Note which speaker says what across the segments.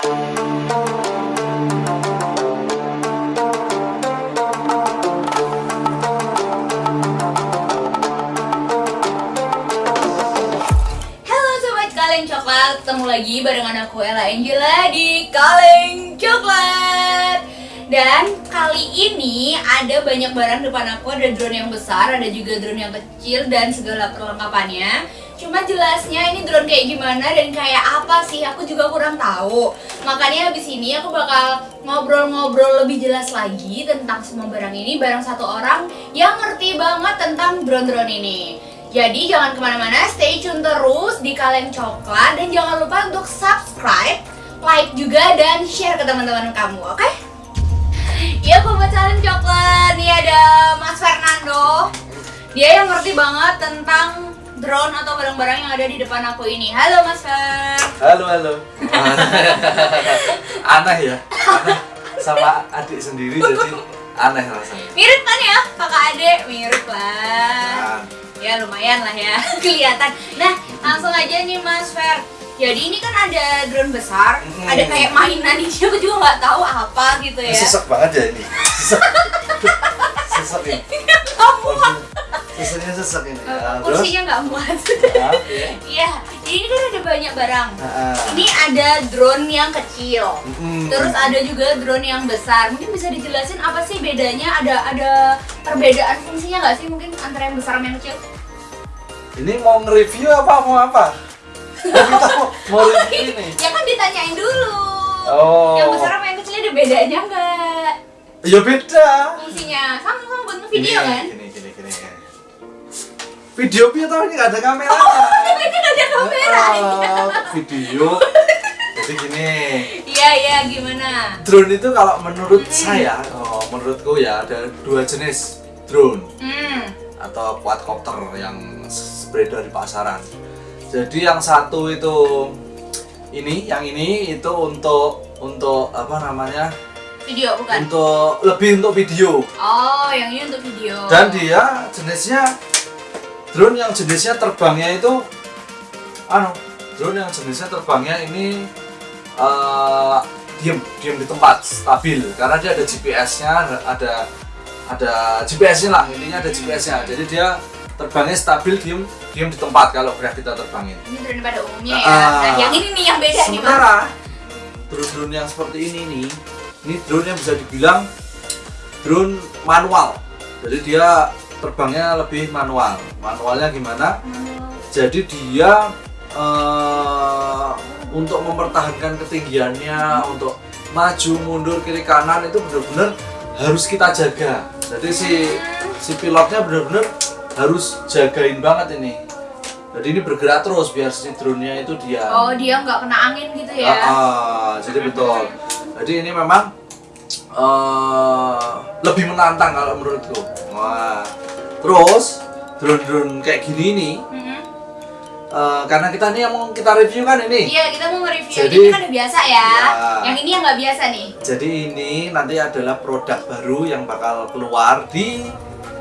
Speaker 1: Coklat, ketemu lagi barengan aku Ella Angela di kaleng coklat. Dan kali ini ada banyak barang depan aku, ada drone yang besar, ada juga drone yang kecil dan segala perlengkapannya. Cuma jelasnya ini drone kayak gimana dan kayak apa sih aku juga kurang tahu. Makanya habis ini aku bakal ngobrol-ngobrol lebih jelas lagi tentang semua barang ini bareng satu orang yang ngerti banget tentang drone-drone ini. Jadi jangan ke mana-mana, stay tune terus di Kaleng Coklat dan jangan lupa untuk subscribe, like juga dan share ke teman-teman kamu, oke? Ya buat Kaleng Coklat, nih ada Mas Fernando. Dia yang ngerti banget tentang drone atau barang-barang yang ada di depan aku ini. Halo Mas Fer.
Speaker 2: Halo, halo. aneh ya, aneh sama adik sendiri jadi aneh rasanya.
Speaker 1: Mirip kan ya, kakak adik? Mirip lah. Ya lumayan lah ya, kelihatan. Nah, langsung aja nih Mas Fer. Jadi ini kan ada drone besar,
Speaker 2: Mm.
Speaker 1: ada kayak mainan ini aku juga nggak tahu apa gitu ya.
Speaker 2: sesek banget ya ini. Sesek. sesek ini.
Speaker 1: Kamu
Speaker 2: Seseknya sesek ini. Terus?
Speaker 1: kursinya nggak muat.
Speaker 2: Ya.
Speaker 1: Iya, jadi ini kan ada banyak barang.
Speaker 2: Nah,
Speaker 1: Ini ada drone yang kecil.
Speaker 2: mm,
Speaker 1: Terus ada juga drone yang besar. Mungkin bisa dijelasin apa sih bedanya? Ada ada perbedaan fungsinya nggak sih mungkin antara yang besar sama yang kecil?
Speaker 2: Ini mau nge-review apa mau apa? Kita mau, mau review ini.
Speaker 1: Ya kan ditanyain dulu.
Speaker 2: Oh.
Speaker 1: Yang besar sama yang kecil ada bedanya nggak?
Speaker 2: Ya beda.
Speaker 1: Fungsinya sama-sama buat ngevideo kan?
Speaker 2: Video tau ini nggak ada kamera.
Speaker 1: Tapi ini nggak ada kamera.
Speaker 2: Ah, video. Jadi gini.
Speaker 1: Iya iya gimana?
Speaker 2: Drone itu kalau menurut saya, oh, menurutku ya ada dua jenis drone
Speaker 1: Hmm.
Speaker 2: atau quadcopter yang beredar di pasaran. Jadi yang satu itu ini, yang ini itu untuk untuk apa namanya?
Speaker 1: Video bukan?
Speaker 2: Untuk lebih untuk video.
Speaker 1: Oh yang ini untuk video.
Speaker 2: Dan dia jenisnya drone yang jenisnya terbangnya itu anu, drone yang jenisnya terbangnya ini eh diem, diem di tempat stabil karena dia ada GPS-nya, ada- ada GPS-nya lah, intinya ada GPS-nya. Jadi dia terbangnya stabil diem diem di tempat kalau udah kita terbangin.
Speaker 1: ini drone pada umumnya ya.
Speaker 2: Ah.
Speaker 1: Nah yang ini nih yang beda.
Speaker 2: Sementara drone-drone yang seperti ini nih, ini drone yang bisa dibilang drone manual. Jadi dia terbangnya lebih manual. Manualnya gimana? Jadi dia eh, untuk mempertahankan ketinggiannya, untuk maju mundur kiri kanan itu benar-benar harus kita jaga. Jadi si si pilotnya benar-benar harus jagain banget ini. Jadi ini bergerak terus biar si drone-nya itu dia.
Speaker 1: Oh dia nggak kena angin gitu ya?
Speaker 2: Ah, ah, jadi betul. Jadi ini memang eh, lebih menantang kalau menurutku. Wah. Terus drone-drone kayak gini nih,
Speaker 1: Mhm.
Speaker 2: eh, karena kita nih yang mau kita review kan ini.
Speaker 1: Iya kita mau nge-review.
Speaker 2: Jadi-
Speaker 1: ini kan udah biasa ya.
Speaker 2: Ya.
Speaker 1: Yang ini yang nggak biasa nih.
Speaker 2: Jadi ini nanti adalah produk baru yang bakal keluar di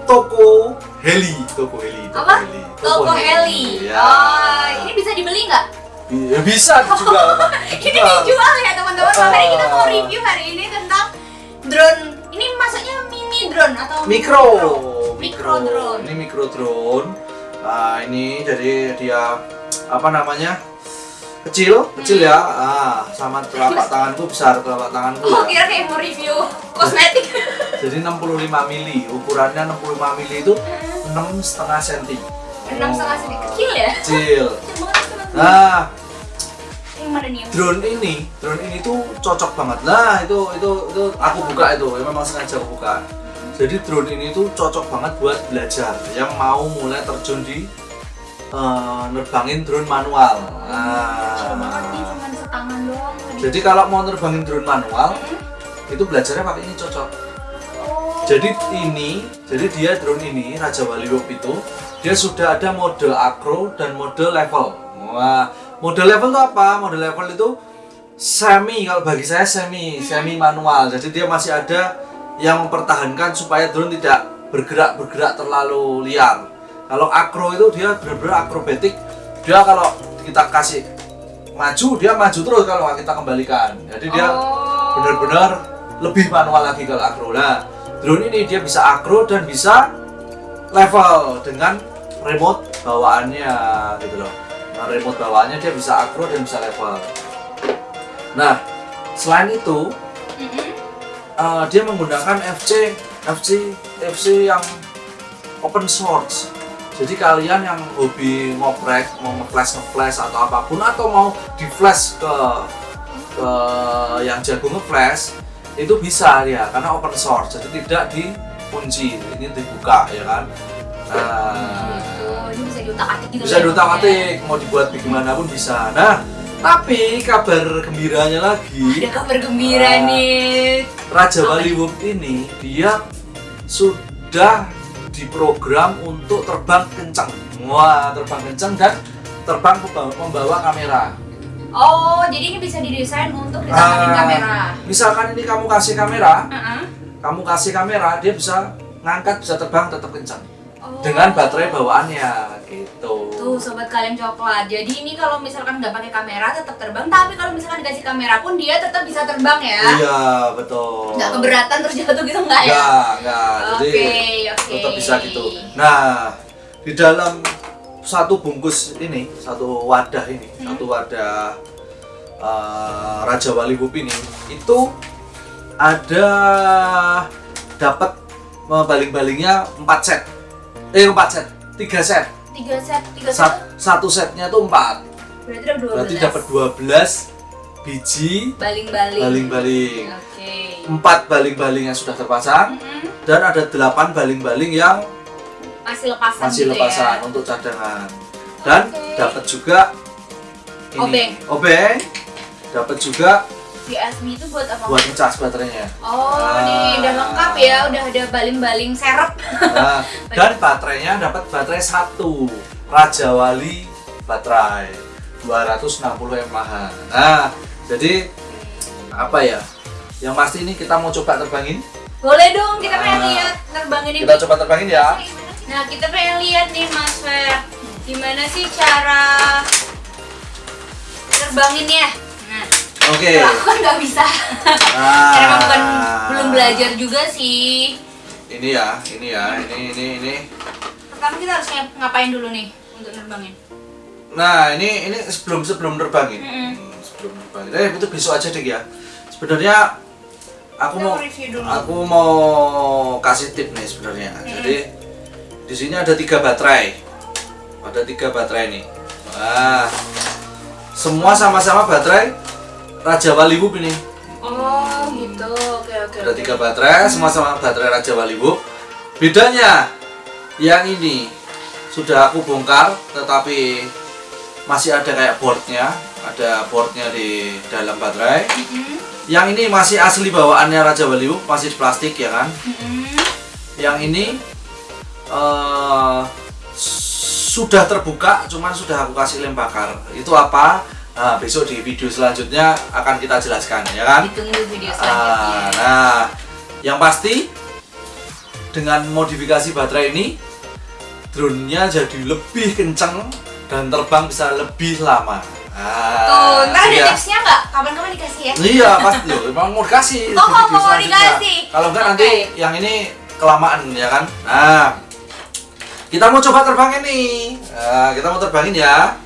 Speaker 2: toko Heli, toko Heli, toko
Speaker 1: Apa?
Speaker 2: Heli.
Speaker 1: Toko Heli.
Speaker 2: Ya.
Speaker 1: Oh ini bisa dibeli nggak?
Speaker 2: Ya, bisa dijual.
Speaker 1: ini dijual ya teman-teman. Makanya kita mau review hari ini tentang drone. Ini maksudnya mini drone atau
Speaker 2: mikro
Speaker 1: Mikro drone.
Speaker 2: ini mikro drone nah ini jadi dia apa namanya kecil kecil ya. Ah sama telapak tanganku besar telapak tanganku
Speaker 1: Oh
Speaker 2: ya.
Speaker 1: kira kayak mau review kosmetik.
Speaker 2: jadi 65 mili ukurannya 65 mili itu 6 setengah senti.
Speaker 1: Enam setengah senti. Kecil ya?
Speaker 2: kecil. Nah drone ini drone ini tuh cocok banget. Nah itu itu itu aku buka itu memang sengaja aku buka jadi drone ini tuh cocok banget buat belajar. Yang mau mulai terjun di eh, nerbangin drone manual.
Speaker 1: Kecil banget nih, cuma setangan doang. Tadi.
Speaker 2: jadi kalau mau nerbangin drone manual
Speaker 1: Hmm?
Speaker 2: itu belajarnya pakai ini cocok.
Speaker 1: Oh.
Speaker 2: jadi ini jadi dia drone ini Raja Wali Wop itu dia sudah ada mode acro dan mode level. Wah mode level itu apa? Mode level itu semi kalau bagi saya semi semi manual. Jadi dia masih ada yang mempertahankan supaya drone tidak bergerak bergerak terlalu liar kalau acro itu dia benar-benar akrobatik dia kalau kita kasih maju dia maju terus kalau kita kembalikan jadi dia
Speaker 1: Oh.
Speaker 2: benar-benar lebih manual lagi kalau akro nah drone ini dia bisa akro dan bisa level dengan remote bawaannya gitu loh nah remote bawaannya dia bisa akro dan bisa level nah selain itu. Eh, dia menggunakan FC FC FC yang open source jadi kalian yang hobi ngoprek mau ngeflash ngeflash atau apa pun atau mau di flash ke ke yang jago ngeflash itu bisa ya karena open source jadi tidak dikunci ini dibuka ya kan nah
Speaker 1: Oh, ini bisa diutak-atik gitu.
Speaker 2: bisa
Speaker 1: ya?
Speaker 2: diutak-atik mau dibuat gimana pun bisa nah tapi kabar gembiranya lagi
Speaker 1: Ada kabar gembira
Speaker 2: Ah.
Speaker 1: nih.
Speaker 2: Raja Wub ini dia sudah diprogram untuk terbang kencang. Wah, terbang kencang dan terbang membawa, membawa kamera.
Speaker 1: Oh, jadi ini bisa didesain untuk ditangkapin
Speaker 2: Ah.
Speaker 1: kamera.
Speaker 2: Misalkan ini kamu kasih kamera,
Speaker 1: Heeh.
Speaker 2: kamu kasih kamera, dia bisa ngangkat, bisa terbang tetap kencang. Dengan baterai bawaannya gitu.
Speaker 1: Tuh sobat kalian coklat. Jadi ini kalau misalkan nggak pakai kamera tetap terbang, tapi kalau misalkan dikasih kamera pun dia tetap bisa terbang ya.
Speaker 2: Iya, betul.
Speaker 1: Nggak keberatan terus jatuh gitu nggak ya?
Speaker 2: Enggak, enggak. Jadi
Speaker 1: Oke, oke.
Speaker 2: tetap bisa gitu. Nah, di dalam satu bungkus ini, satu wadah ini,
Speaker 1: Hmm.
Speaker 2: satu wadah eh, Raja Wali Wub ini, itu ada dapat eh, baling-balingnya 4 set. Eh, 4 set. 3 set.
Speaker 1: Tiga set, tiga set.
Speaker 2: Sa- satu setnya tuh 4.
Speaker 1: Berarti ada dua
Speaker 2: Berarti dapat 12 biji
Speaker 1: baling-baling.
Speaker 2: baling-baling.
Speaker 1: Oke.
Speaker 2: 4 baling-baling yang sudah terpasang
Speaker 1: Mm-mm.
Speaker 2: dan ada 8 baling-baling yang
Speaker 1: Masih lepasan
Speaker 2: masih
Speaker 1: gitu
Speaker 2: lepasan
Speaker 1: ya.
Speaker 2: untuk cadangan dan
Speaker 1: Oke.
Speaker 2: dapat juga ini
Speaker 1: Obeng.
Speaker 2: obeng dapat juga
Speaker 1: USB itu buat apa?
Speaker 2: buat ngecas baterainya
Speaker 1: Oh,
Speaker 2: Ah.
Speaker 1: nih udah lengkap ya, udah ada baling-baling serep.
Speaker 2: nah, dan baterainya dapat baterai satu Raja Wali baterai 260 mAh nah jadi apa ya yang pasti ini kita mau coba terbangin
Speaker 1: Boleh dong, kita pengen
Speaker 2: Ah.
Speaker 1: lihat terbangin ini.
Speaker 2: kita coba terbangin ya
Speaker 1: Nah, kita pengen lihat nih Mas Fer, gimana sih cara terbanginnya?
Speaker 2: Oke
Speaker 1: kalau aku kan nggak bisa.
Speaker 2: nah
Speaker 1: Karena kan bukan belum belajar juga sih.
Speaker 2: ini ya ini ya ini ini ini
Speaker 1: Pertama kita harus ngap- ngapain dulu nih untuk nerbangin?
Speaker 2: Nah ini ini sebelum sebelum terbangin.
Speaker 1: Mm-mm.
Speaker 2: Hmm, sebelum terbangin. Eh itu besok aja deh ya. Sebenarnya aku
Speaker 1: Kita
Speaker 2: mau aku mau kasih tip nih sebenarnya. Jadi di sini ada tiga baterai. Ada tiga baterai nih. Wah, semua sama-sama baterai Raja Wali Wub ini.
Speaker 1: Oh, gitu. Oke, oke.
Speaker 2: Ada tiga baterai, semua sama baterai Raja Wali Wub. Bedanya yang ini sudah aku bongkar, tetapi masih ada kayak boardnya, ada boardnya di dalam baterai.
Speaker 1: Mm-mm,
Speaker 2: Yang ini masih asli bawaannya Raja Wali Wub, masih plastik ya kan.
Speaker 1: mm-mm.
Speaker 2: Yang ini eh, sudah terbuka, cuman sudah aku kasih lem bakar. Itu apa? Nah, besok di video selanjutnya akan kita jelaskan ya kan.
Speaker 1: Ditunggu video
Speaker 2: Ah,
Speaker 1: selanjutnya.
Speaker 2: nah, yang pasti dengan modifikasi baterai ini drone-nya jadi lebih kenceng dan terbang bisa lebih lama. Ah,
Speaker 1: Tuh, ntar ada tipsnya nggak? Kapan-kapan dikasih ya?
Speaker 2: Iya, pasti loh. Emang mau dikasih.
Speaker 1: Oh,
Speaker 2: di
Speaker 1: mau, mau dikasih.
Speaker 2: Kalau enggak
Speaker 1: Oke.
Speaker 2: nanti yang ini kelamaan ya kan. Nah, kita mau coba terbangin nih. Nah, kita mau terbangin ya.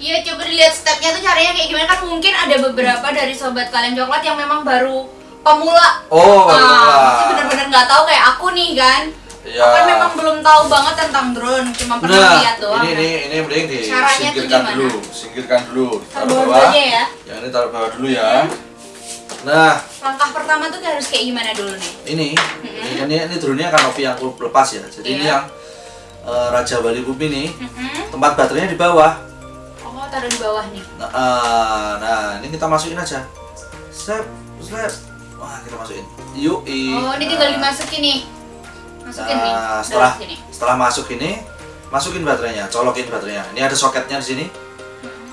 Speaker 1: Iya, coba dilihat stepnya tuh caranya kayak gimana kan mungkin ada beberapa dari sobat kalian coklat yang memang baru pemula.
Speaker 2: Oh,
Speaker 1: nah, pasti bener-bener nggak tahu kayak aku nih kan.
Speaker 2: Iya.
Speaker 1: Aku kan memang belum tahu banget tentang drone, cuma pernah
Speaker 2: Nah,
Speaker 1: lihat doang.
Speaker 2: ini ini ini mending
Speaker 1: Caranya tuh
Speaker 2: disingkirkan
Speaker 1: gimana?
Speaker 2: dulu, singkirkan dulu.
Speaker 1: Taruh bawah aja ya.
Speaker 2: Yang ini taruh bawah dulu ya. Nah,
Speaker 1: Langkah pertama tuh harus kayak gimana dulu nih?
Speaker 2: ini ini ini, ini drone-nya kanopi yang aku lepas ya. Jadi ini
Speaker 1: Iya.
Speaker 2: yang eh, Raja Bali Bumi ini
Speaker 1: Mm-mm.
Speaker 2: tempat baterainya di bawah.
Speaker 1: Taruh di bawah nih.
Speaker 2: Nah, eh, nah, ini kita masukin aja. Slap, slap. Wah, kita masukin. Yuk,
Speaker 1: Oh, ini tinggal dimasukin nih. Masukin nih.
Speaker 2: Nah, setelah
Speaker 1: dalam sini.
Speaker 2: setelah masuk ini, masukin baterainya, colokin baterainya. Ini ada soketnya di sini.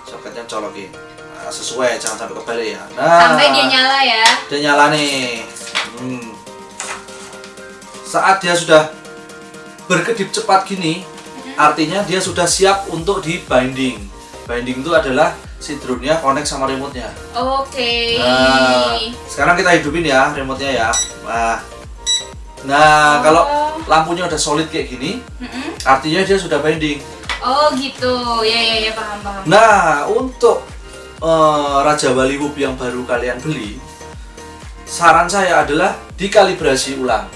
Speaker 2: Soketnya colokin. Nah, sesuai, jangan sampai kebalik ya. Nah,
Speaker 1: Sampai dia nyala ya.
Speaker 2: Dia nyala nih. Hmm. Saat dia sudah berkedip cepat gini, artinya dia sudah siap untuk di binding. Binding itu adalah si drone-nya connect sama remote-nya.
Speaker 1: Oke.
Speaker 2: Nah, sekarang kita hidupin ya remote-nya ya. Nah, nah
Speaker 1: Oh.
Speaker 2: kalau lampunya udah solid kayak gini,
Speaker 1: Mm-mm.
Speaker 2: artinya dia sudah binding.
Speaker 1: Oh gitu. Ya ya ya paham paham.
Speaker 2: Nah, untuk eh, Raja Wali Whoop yang baru kalian beli, saran saya adalah dikalibrasi ulang.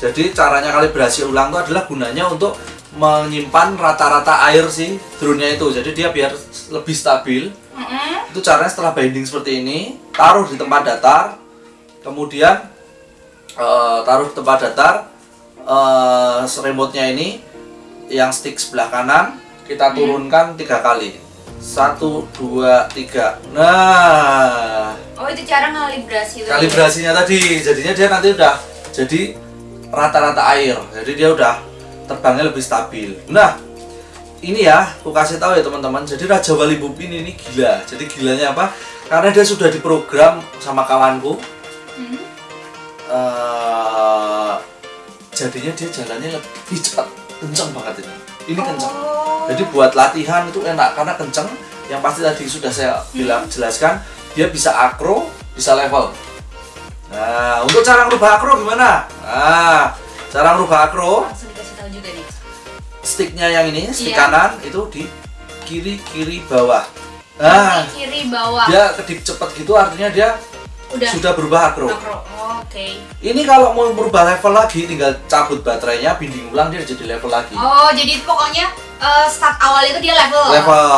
Speaker 2: Jadi caranya kalibrasi ulang itu adalah gunanya untuk menyimpan rata-rata air si drone-nya itu. Jadi dia biar lebih stabil.
Speaker 1: Mm-mm.
Speaker 2: Itu caranya setelah binding seperti ini, taruh di tempat datar, kemudian eh, taruh di tempat datar, eh remote-nya ini yang stick sebelah kanan kita turunkan tiga kali, satu, dua, tiga. Nah,
Speaker 1: Oh itu cara ngalibrasi tuh.
Speaker 2: kalibrasinya tadi, jadinya dia nanti udah jadi rata-rata air, jadi dia udah terbangnya lebih stabil. Nah, ini ya, aku kasih tahu ya teman-teman. Jadi Raja Wali Bupin ini gila. Jadi gilanya apa? Karena dia sudah diprogram sama kawanku.
Speaker 1: Hmm.
Speaker 2: eh jadinya dia jalannya lebih cepat, kenceng banget ini. Ini kenceng.
Speaker 1: Oh.
Speaker 2: Jadi buat latihan itu enak karena kenceng. Yang pasti tadi sudah saya bilang jelaskan, dia bisa akro, bisa level. Nah, untuk cara merubah akro gimana? Nah, cara merubah akro,
Speaker 1: langsung nih.
Speaker 2: sticknya yang ini, stick
Speaker 1: Iya.
Speaker 2: kanan itu di kiri kiri bawah. Nah,
Speaker 1: Kiri, kiri bawah.
Speaker 2: dia kedip cepet gitu artinya dia
Speaker 1: Udah.
Speaker 2: sudah berubah akro.
Speaker 1: Oh, Oke.
Speaker 2: Ini kalau mau merubah level lagi, tinggal cabut baterainya, binding ulang dia jadi level lagi.
Speaker 1: Oh jadi pokoknya eh, start awal itu dia level.
Speaker 2: level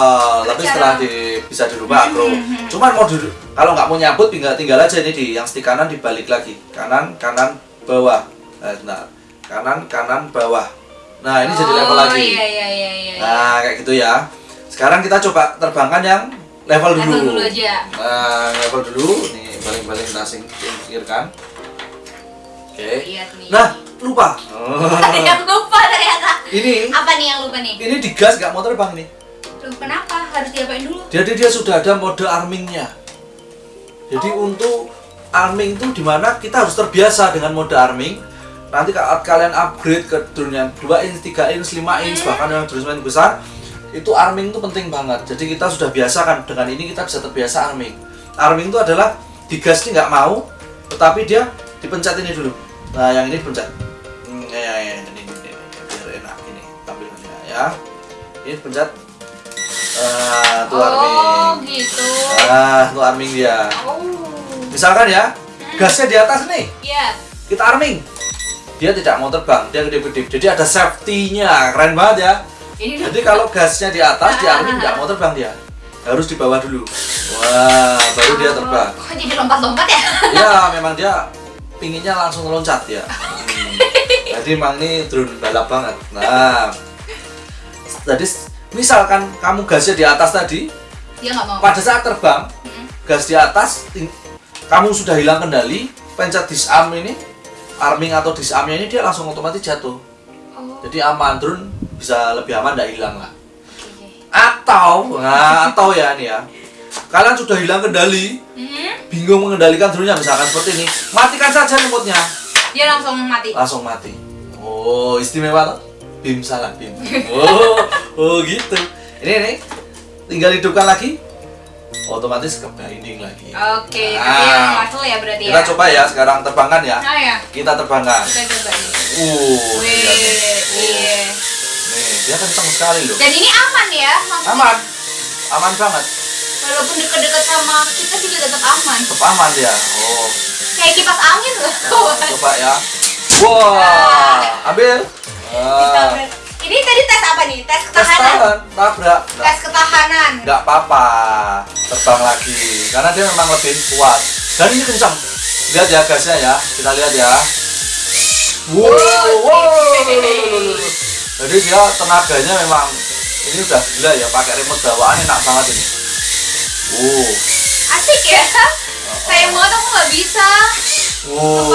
Speaker 2: tapi
Speaker 1: Cara-
Speaker 2: setelah di, bisa dirubah akro
Speaker 1: Hmm, hmm, hmm.
Speaker 2: cuman mau di, kalau nggak mau nyabut tinggal tinggal aja ini di yang stick kanan dibalik lagi kanan kanan bawah nah, nah, kanan kanan bawah nah ini jadi level
Speaker 1: Oh,
Speaker 2: lagi
Speaker 1: Iya iya iya iya.
Speaker 2: nah kayak gitu ya sekarang kita coba terbangkan yang level dulu,
Speaker 1: Level dulu aja.
Speaker 2: nah level dulu nih baling-baling kita singkirkan oke
Speaker 1: Lihat nih.
Speaker 2: nah lupa
Speaker 1: Ada yang lupa ternyata.
Speaker 2: ini
Speaker 1: Apa nih yang lupa nih?
Speaker 2: ini digas nggak mau terbang nih
Speaker 1: kenapa? Harus diapain dulu?
Speaker 2: Jadi dia sudah ada mode armingnya. Jadi untuk arming itu di mana kita harus terbiasa dengan mode arming. Nanti saat kalian upgrade ke drone yang 2 inch, 3 inch, 5 inch, bahkan yang drone yang besar, itu arming itu penting banget. Jadi kita sudah biasa kan dengan ini kita bisa terbiasa arming. Arming itu adalah digas ini nggak mau, tetapi dia dipencet ini dulu. Nah yang ini dipencet. Hmm, ya, ya, ya, ini, ini, ini, biar enak ini tampilannya ya. Ini dipencet. Ah, tuh arming.
Speaker 1: Oh gitu.
Speaker 2: Ah, tuh arming dia.
Speaker 1: Oh.
Speaker 2: Misalkan ya, gasnya di atas nih,
Speaker 1: Iya.
Speaker 2: kita arming. Dia tidak mau terbang, dia kedip-kedip. Jadi ada safety-nya, keren banget ya.
Speaker 1: Ini
Speaker 2: Jadi kalau gasnya di atas, di arming nggak mau terbang dia. Harus di bawah dulu. Wah, baru dia terbang.
Speaker 1: Oh, kok jadi lompat-lompat ya?
Speaker 2: Ya, memang dia pinginnya langsung loncat ya. Hmm. Jadi emang ini drone balap banget. Nah, jadi misalkan kamu gasnya di atas tadi,
Speaker 1: Dia nggak mau.
Speaker 2: pada saat terbang,
Speaker 1: Mm.
Speaker 2: gas di atas, kamu sudah hilang kendali, pencet disarm ini, arming atau disarmnya ini dia langsung otomatis jatuh.
Speaker 1: Oh.
Speaker 2: Jadi aman, drone bisa lebih aman, tidak hilang lah.
Speaker 1: oke.
Speaker 2: Atau, nah, atau ya ini ya, kalian sudah hilang kendali,
Speaker 1: Hmm.
Speaker 2: bingung mengendalikan drone-nya, misalkan seperti ini, matikan saja remote-nya,
Speaker 1: Dia langsung mati.
Speaker 2: langsung mati. Oh, istimewa tuh. Bim salah bim. Oh, oh gitu. Ini nih, tinggal hidupkan lagi, otomatis ke binding lagi.
Speaker 1: Oke,
Speaker 2: Nah,
Speaker 1: tapi yang muscle ya berarti
Speaker 2: Kita
Speaker 1: ya.
Speaker 2: coba ya sekarang terbangkan ya.
Speaker 1: Nah ya,
Speaker 2: Kita terbangkan.
Speaker 1: kita coba nih.
Speaker 2: Uh,
Speaker 1: Wih,
Speaker 2: lihat nih.
Speaker 1: iya.
Speaker 2: Nih, dia kenceng sekali loh.
Speaker 1: Dan ini aman ya, maksudnya.
Speaker 2: Aman. Aman banget.
Speaker 1: Walaupun deket-deket sama kita juga tetap aman.
Speaker 2: Tetap aman dia. Oh,
Speaker 1: Kayak kipas angin loh.
Speaker 2: coba ya. Wah, ambil.
Speaker 1: Kita
Speaker 2: Ah,
Speaker 1: Ini tadi tes apa nih? Tes
Speaker 2: tes
Speaker 1: ketahanan.
Speaker 2: tahan, tabrak. Nah,
Speaker 1: Tes ketahanan.
Speaker 2: nggak apa-apa terbang lagi karena dia memang lebih kuat dan ini kencang lihat ya gasnya ya kita lihat ya wow, wow. jadi dia tenaganya memang ini udah gila ya pakai remote bawaan enak banget ini wow
Speaker 1: Asik ya. Sayang banget aku nggak bisa.
Speaker 2: wow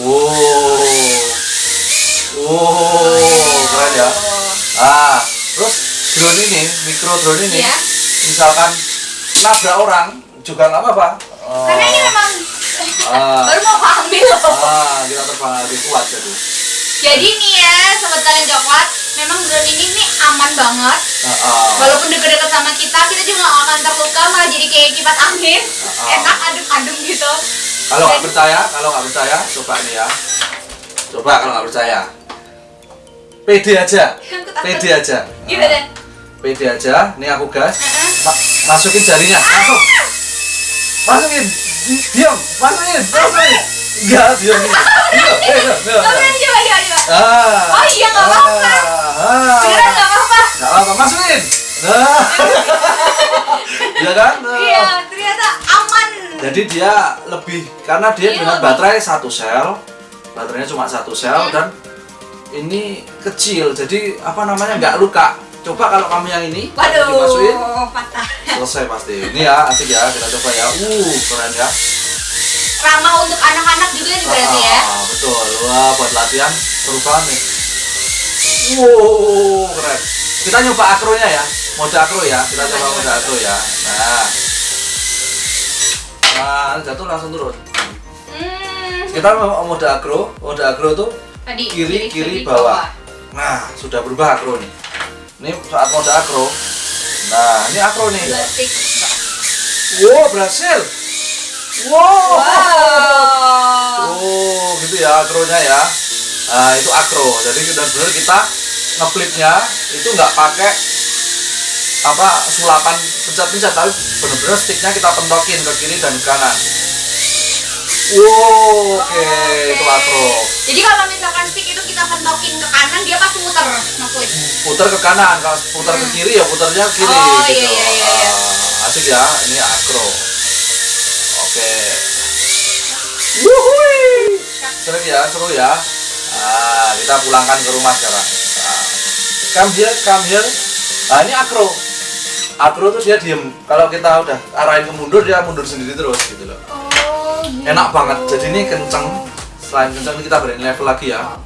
Speaker 2: wow wow keren ya ah terus drone ini mikro drone ini
Speaker 1: Iya.
Speaker 2: misalkan nabrak orang juga nggak apa-apa Oh.
Speaker 1: Karena ini memang
Speaker 2: Ah.
Speaker 1: baru mau ambil loh.
Speaker 2: ah kita terbang lebih kuat jadi
Speaker 1: Jadi nih ya, sobat kalian coklat, memang drone ini nih aman banget.
Speaker 2: Ah, ah.
Speaker 1: Walaupun deket-deket sama kita, kita juga nggak akan terluka, malah jadi kayak kipas angin.
Speaker 2: Ah.
Speaker 1: Enak adem-adem gitu.
Speaker 2: Kalau nggak percaya, kalau nggak percaya, coba nih ya. Coba kalau nggak percaya. Pede aja. Pede aja.
Speaker 1: Gimana?
Speaker 2: Pede aja. Nih aku gas. Ma- masukin jarinya. Masuk. Masukin. Di- Diam. Masukin. Masukin. Enggak, diam. Diam.
Speaker 1: Coba coba coba coba.
Speaker 2: Ah.
Speaker 1: Oh iya, nggak apa-apa.
Speaker 2: Ah.
Speaker 1: Beneran nggak apa-apa.
Speaker 2: Nggak apa-apa. Masukin. Nah. Iya kan?
Speaker 1: Iya, ternyata aman.
Speaker 2: Jadi dia lebih karena dia
Speaker 1: Iya,
Speaker 2: dengan baterai satu sel, baterainya cuma satu sel
Speaker 1: Hmm.
Speaker 2: dan ini kecil, jadi apa namanya nggak luka. Coba kalau kamu yang ini dimasukin,
Speaker 1: Waduh, patah.
Speaker 2: selesai pasti. Ini ya asik ya, kita coba ya. Uh, keren ya.
Speaker 1: Ramah untuk anak-anak juga nih berarti ya.
Speaker 2: Ah, betul. Wah, buat latihan seru banget nih. Wow, keren. Kita nyoba akronya ya, mode akro ya. Kita
Speaker 1: Coba,
Speaker 2: coba mode akro ya. Nah, nah jatuh langsung turun.
Speaker 1: Hmm.
Speaker 2: Kita mau mode akro, mode akro tuh
Speaker 1: Tadi
Speaker 2: kiri kiri bawah. Nah, sudah berubah akro nih. Ini saat mode akro. Nah, ini akro nih.
Speaker 1: Stick.
Speaker 2: Wow, berhasil. Wow.
Speaker 1: Wow.
Speaker 2: Oh, gitu ya akronya ya. Nah, itu akro. Jadi benar-benar kita ngeflipnya itu nggak pakai apa sulapan pencet-pencet tapi benar-benar sticknya kita pentokin ke kiri dan ke kanan. Wow, oke, itu akro.
Speaker 1: Jadi kalau misalkan stick itu kita pentokin ke kanan, dia pasti muter ngeflip.
Speaker 2: putar ke kanan kalau putar ke kiri ya putarnya ke kiri
Speaker 1: Oh,
Speaker 2: gitu.
Speaker 1: iya, iya, iya, iya.
Speaker 2: Ah, asik ya ini akro. Oke. Wuhui. seru ya seru ya. Nah, kita pulangkan ke rumah sekarang. Nah, come here come here. Nah ini akro. Akro tuh dia diem. Kalau kita udah arahin ke mundur dia mundur sendiri terus gitu loh.
Speaker 1: Oh.
Speaker 2: Enak banget. Jadi ini kenceng. Selain kenceng ini kita berikan level lagi ya.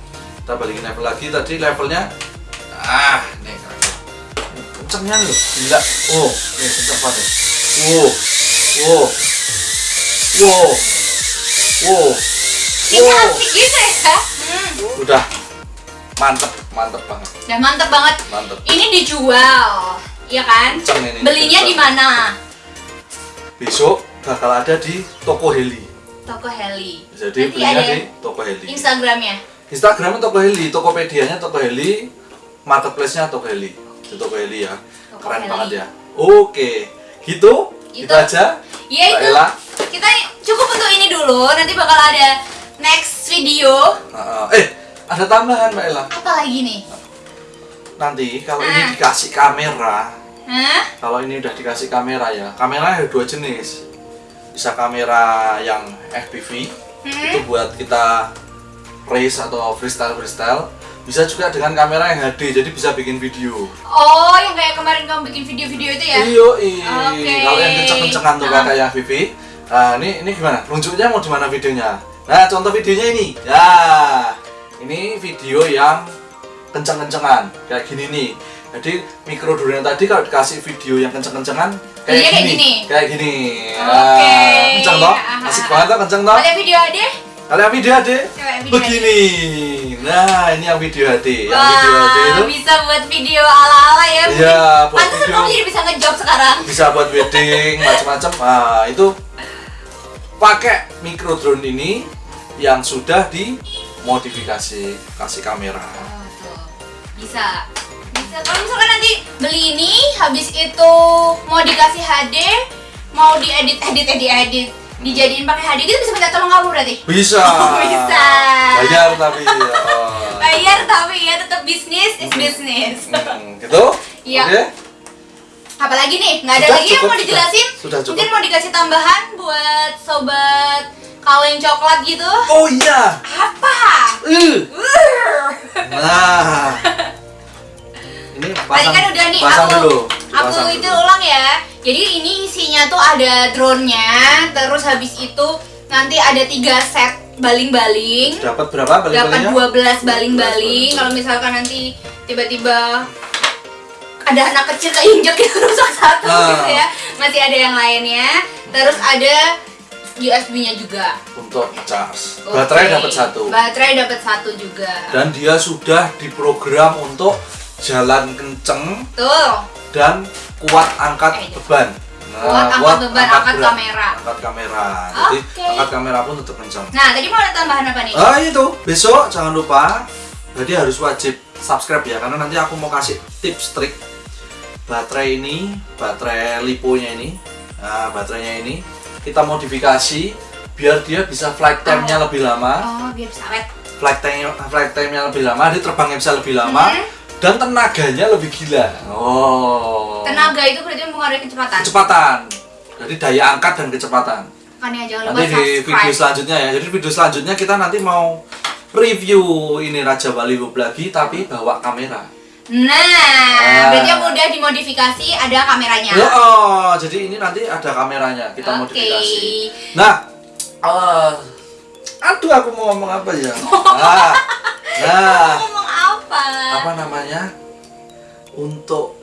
Speaker 2: Kita balikin level lagi. Tadi levelnya ah nih keren. kencengnya loh. Gila. Oh nih kenceng banget wow. Wow. Wow. Wow.
Speaker 1: Ini asik gitu ya. Hmm.
Speaker 2: udah. Mantep. Mantep banget.
Speaker 1: Udah mantep banget.
Speaker 2: mantep.
Speaker 1: Ini dijual, iya kan?
Speaker 2: kenceng ini
Speaker 1: Belinya di mana?
Speaker 2: besok bakal ada di toko heli
Speaker 1: Toko Heli.
Speaker 2: jadi
Speaker 1: Nanti
Speaker 2: belinya
Speaker 1: ada
Speaker 2: di toko heli
Speaker 1: Instagramnya.
Speaker 2: Instagramnya Toko Heli, Tokopedia-nya Toko Heli, Marketplace-nya Toko Heli. Di Toko Heli ya.
Speaker 1: Toko
Speaker 2: Keren
Speaker 1: Heli.
Speaker 2: banget ya. Oke, gitu.
Speaker 1: Itu.
Speaker 2: Itu aja.
Speaker 1: Iya itu.
Speaker 2: Ella.
Speaker 1: Kita cukup untuk ini dulu. Nanti bakal ada next video.
Speaker 2: Eh, ada tambahan Mbak Ella.
Speaker 1: Apa lagi nih?
Speaker 2: Nanti kalau ini
Speaker 1: Ah.
Speaker 2: dikasih kamera,
Speaker 1: Hah?
Speaker 2: kalau ini udah dikasih kamera ya, kameranya ada dua jenis. Bisa kamera yang FPV,
Speaker 1: Hmm?
Speaker 2: itu buat kita race atau freestyle freestyle. Bisa juga dengan kamera yang HD, jadi bisa bikin video.
Speaker 1: Oh, yang kayak kemarin kamu bikin video-video itu ya?
Speaker 2: Iyo,
Speaker 1: Oke.
Speaker 2: kalau yang kenceng-kencengan tuh
Speaker 1: Ah.
Speaker 2: kayak Vivi. Nah, ini ini gimana? Nunjuknya mau di mana videonya? Nah, contoh videonya ini. Ya, ini video yang kenceng-kencengan kayak gini nih. Jadi mikro drone tadi kalau dikasih video yang kenceng-kencengan kayak
Speaker 1: Jadinya kayak
Speaker 2: gini.
Speaker 1: gini?
Speaker 2: Kayak gini.
Speaker 1: Oke.
Speaker 2: Nah, kenceng toh?
Speaker 1: Ah,
Speaker 2: Asik
Speaker 1: ah,
Speaker 2: banget toh, kenceng toh?
Speaker 1: Ada video ada?
Speaker 2: Kalau yang video
Speaker 1: video
Speaker 2: begini. Nah, ini yang video HD. Yang
Speaker 1: Wah,
Speaker 2: video HD itu
Speaker 1: bisa buat video ala-ala ya.
Speaker 2: Iya, buat video.
Speaker 1: kamu jadi bisa ngejob sekarang.
Speaker 2: bisa buat wedding macam-macam nah itu pakai micro drone ini yang sudah dimodifikasi kasih kamera
Speaker 1: Oh, tuh. Bisa. Bisa. Kalau misalkan nanti beli ini, habis itu mau dikasih HD, mau diedit, edit, edit, edit, dijadiin pakai HD, gitu bisa minta tolong kamu berarti.
Speaker 2: bisa
Speaker 1: Oh, bisa.
Speaker 2: bayar tapi oh.
Speaker 1: Bayar tapi ya tetap bisnis is bisnis.
Speaker 2: Hmm, gitu
Speaker 1: Iya.
Speaker 2: oke
Speaker 1: Apalagi nih, nggak ada
Speaker 2: Sudah,
Speaker 1: lagi yang
Speaker 2: cukup,
Speaker 1: mau
Speaker 2: sudah.
Speaker 1: dijelasin?
Speaker 2: Sudah, cukup.
Speaker 1: Mungkin mau dikasih tambahan buat sobat kaleng coklat gitu?
Speaker 2: oh iya
Speaker 1: Apa?
Speaker 2: Uh.
Speaker 1: Uh.
Speaker 2: nah ini
Speaker 1: Tadi
Speaker 2: pasang,
Speaker 1: kan udah nih,
Speaker 2: pasang
Speaker 1: aku,
Speaker 2: dulu
Speaker 1: aku
Speaker 2: Pasang
Speaker 1: itu
Speaker 2: dulu.
Speaker 1: ulang ya. Jadi ini isinya tuh ada drone-nya, terus habis itu nanti ada tiga set baling-baling.
Speaker 2: dapat berapa
Speaker 1: Dapat
Speaker 2: balik-baliknya
Speaker 1: 12 baling-baling. Kalau misalkan nanti tiba-tiba ada anak kecil keinjek gitu rusak satu
Speaker 2: Ah.
Speaker 1: gitu ya. Masih ada yang lainnya. Terus ada USB-nya juga.
Speaker 2: untuk charge.
Speaker 1: Oke.
Speaker 2: Baterai dapat satu.
Speaker 1: Baterai dapat satu juga.
Speaker 2: Dan dia sudah diprogram untuk jalan kenceng
Speaker 1: Tuh.
Speaker 2: dan kuat angkat
Speaker 1: Eh,
Speaker 2: beban.
Speaker 1: Kuat angkat beban, angkat
Speaker 2: berat,
Speaker 1: kamera.
Speaker 2: Angkat kamera. Jadi angkat kamera pun tetap kenceng.
Speaker 1: Nah, tadi mau ada tambahan apa nih?
Speaker 2: Ah itu besok jangan lupa. Jadi harus wajib subscribe ya karena nanti aku mau kasih tips trik baterai ini, baterai liponya ini, nah, baterainya ini kita modifikasi biar dia bisa flight time-nya lebih lama,
Speaker 1: Oh, biar bisa awet.
Speaker 2: flight time flight time-nya lebih lama, dia terbangnya bisa lebih lama
Speaker 1: Mhm.
Speaker 2: Dan tenaganya lebih gila. Oh.
Speaker 1: Tenaga itu berarti mempengaruhi kecepatan.
Speaker 2: Kecepatan. Jadi daya angkat dan kecepatan.
Speaker 1: Makanya jangan lupa
Speaker 2: nanti di video selanjutnya ya jadi video selanjutnya kita nanti mau review ini Raja Bali Hub lagi tapi bawa kamera
Speaker 1: Nah,
Speaker 2: Nah.
Speaker 1: berarti yang udah dimodifikasi ada kameranya.
Speaker 2: Ya, oh jadi ini nanti ada kameranya kita
Speaker 1: Oke.
Speaker 2: modifikasi nah eh, aduh aku mau ngomong apa ya nah, nah
Speaker 1: Ngomong apa?
Speaker 2: apa namanya untuk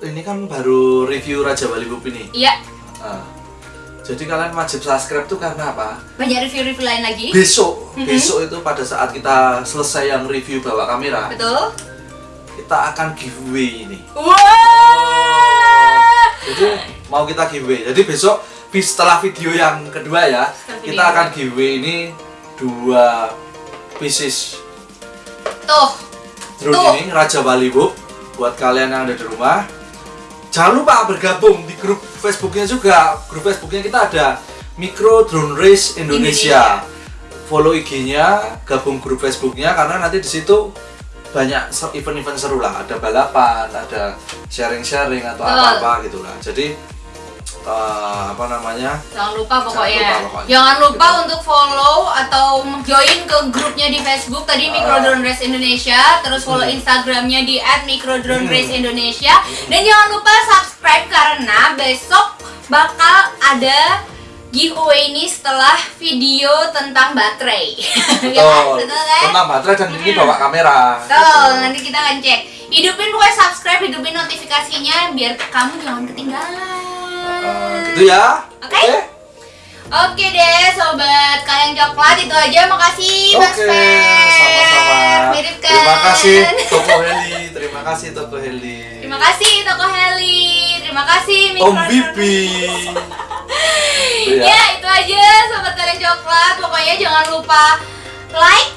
Speaker 2: ini kan baru review Raja Bali Hub ini
Speaker 1: Iya,
Speaker 2: Nah, jadi kalian wajib subscribe tuh karena apa
Speaker 1: banyak review-review lain lagi.
Speaker 2: besok
Speaker 1: Mhm.
Speaker 2: besok itu pada saat kita selesai yang review bawa kamera
Speaker 1: Betul?
Speaker 2: kita akan giveaway ini
Speaker 1: Wah!
Speaker 2: jadi mau kita giveaway jadi besok setelah video yang kedua ya
Speaker 1: Setelah
Speaker 2: kita akan giveaway ini dua pieces
Speaker 1: Tuh,
Speaker 2: drone
Speaker 1: Tuh.
Speaker 2: ini Raja Bali Book buat kalian yang ada di rumah jangan lupa bergabung di grup Facebooknya juga. Grup Facebooknya kita ada Micro Drone Race Indonesia, follow IG-nya gabung grup Facebooknya karena nanti di situ banyak event-event seru lah. Ada balapan ada sharing-sharing atau apa-apa gitu lah. Jadi eh, apa namanya
Speaker 1: jangan lupa pokoknya.
Speaker 2: lupa pokoknya.
Speaker 1: Jangan lupa
Speaker 2: Gitu.
Speaker 1: untuk follow atau join ke grupnya di Facebook tadi
Speaker 2: Ah.
Speaker 1: Micro Drone Race Indonesia, terus follow
Speaker 2: Hmm.
Speaker 1: Instagramnya di @microdrone
Speaker 2: Hmm.
Speaker 1: dan jangan lupa subscribe karena besok bakal ada giveaway ini setelah video tentang baterai. Ya kan?
Speaker 2: betul
Speaker 1: Betul kan?
Speaker 2: tentang baterai dan ini
Speaker 1: Hmm.
Speaker 2: bawa kamera
Speaker 1: Betul,
Speaker 2: Gitu.
Speaker 1: nanti kita akan cek. Hidupin pokoknya subscribe, hidupin notifikasinya biar kamu jangan ketinggalan.
Speaker 2: Eh, gitu ya
Speaker 1: Oke. Oke deh, sobat kalian coklat itu aja. Makasih, Mas
Speaker 2: Oke,
Speaker 1: Fer.
Speaker 2: sama-sama.
Speaker 1: Mirip kan?
Speaker 2: Terima kasih Toko Heli, terima kasih Toko Heli.
Speaker 1: Terima kasih Toko Heli. Terima kasih
Speaker 2: Om Bibi. Itu
Speaker 1: Ya, itu aja sobat kalian coklat. Pokoknya jangan lupa like,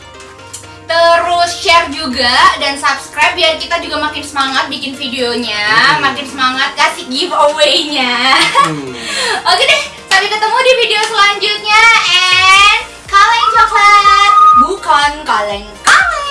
Speaker 1: terus share juga dan subscribe biar kita juga makin semangat bikin videonya,
Speaker 2: Hmm.
Speaker 1: makin semangat kasih giveaway-nya.
Speaker 2: Hmm.
Speaker 1: Oke deh, sampai ketemu di video selanjutnya and kaleng coklat bukan kaleng kaleng.